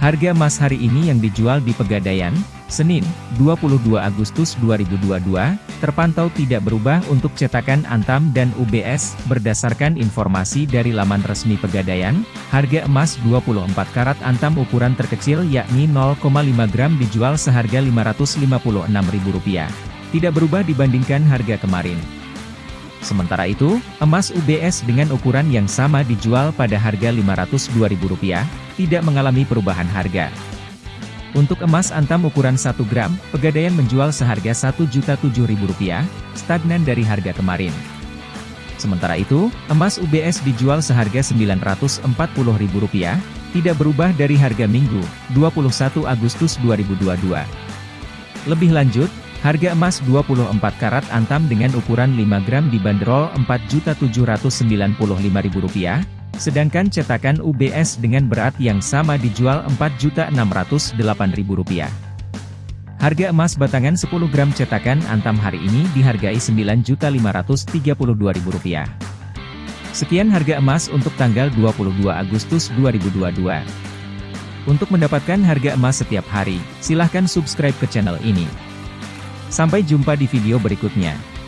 Harga emas hari ini yang dijual di Pegadaian, Senin, 22 Agustus 2022, terpantau tidak berubah untuk cetakan Antam dan UBS. Berdasarkan informasi dari laman resmi Pegadaian, harga emas 24 karat Antam ukuran terkecil yakni 0,5 gram dijual seharga Rp556.000. Tidak berubah dibandingkan harga kemarin. Sementara itu, emas UBS dengan ukuran yang sama dijual pada harga Rp502.000, tidak mengalami perubahan harga. Untuk emas antam ukuran 1 gram, Pegadaian menjual seharga Rp1.007.000, stagnan dari harga kemarin. Sementara itu, emas UBS dijual seharga Rp940.000, tidak berubah dari harga Minggu, 21 Agustus 2022. Lebih lanjut, Harga emas 24 karat antam dengan ukuran 5 gram dibanderol Rp4.795.000, sedangkan cetakan UBS dengan berat yang sama dijual Rp4.608.000. Harga emas batangan 10 gram cetakan antam hari ini dihargai Rp9.532.000. Sekian harga emas untuk tanggal 22 Agustus 2022. Untuk mendapatkan harga emas setiap hari, silahkan subscribe ke channel ini. Sampai jumpa di video berikutnya.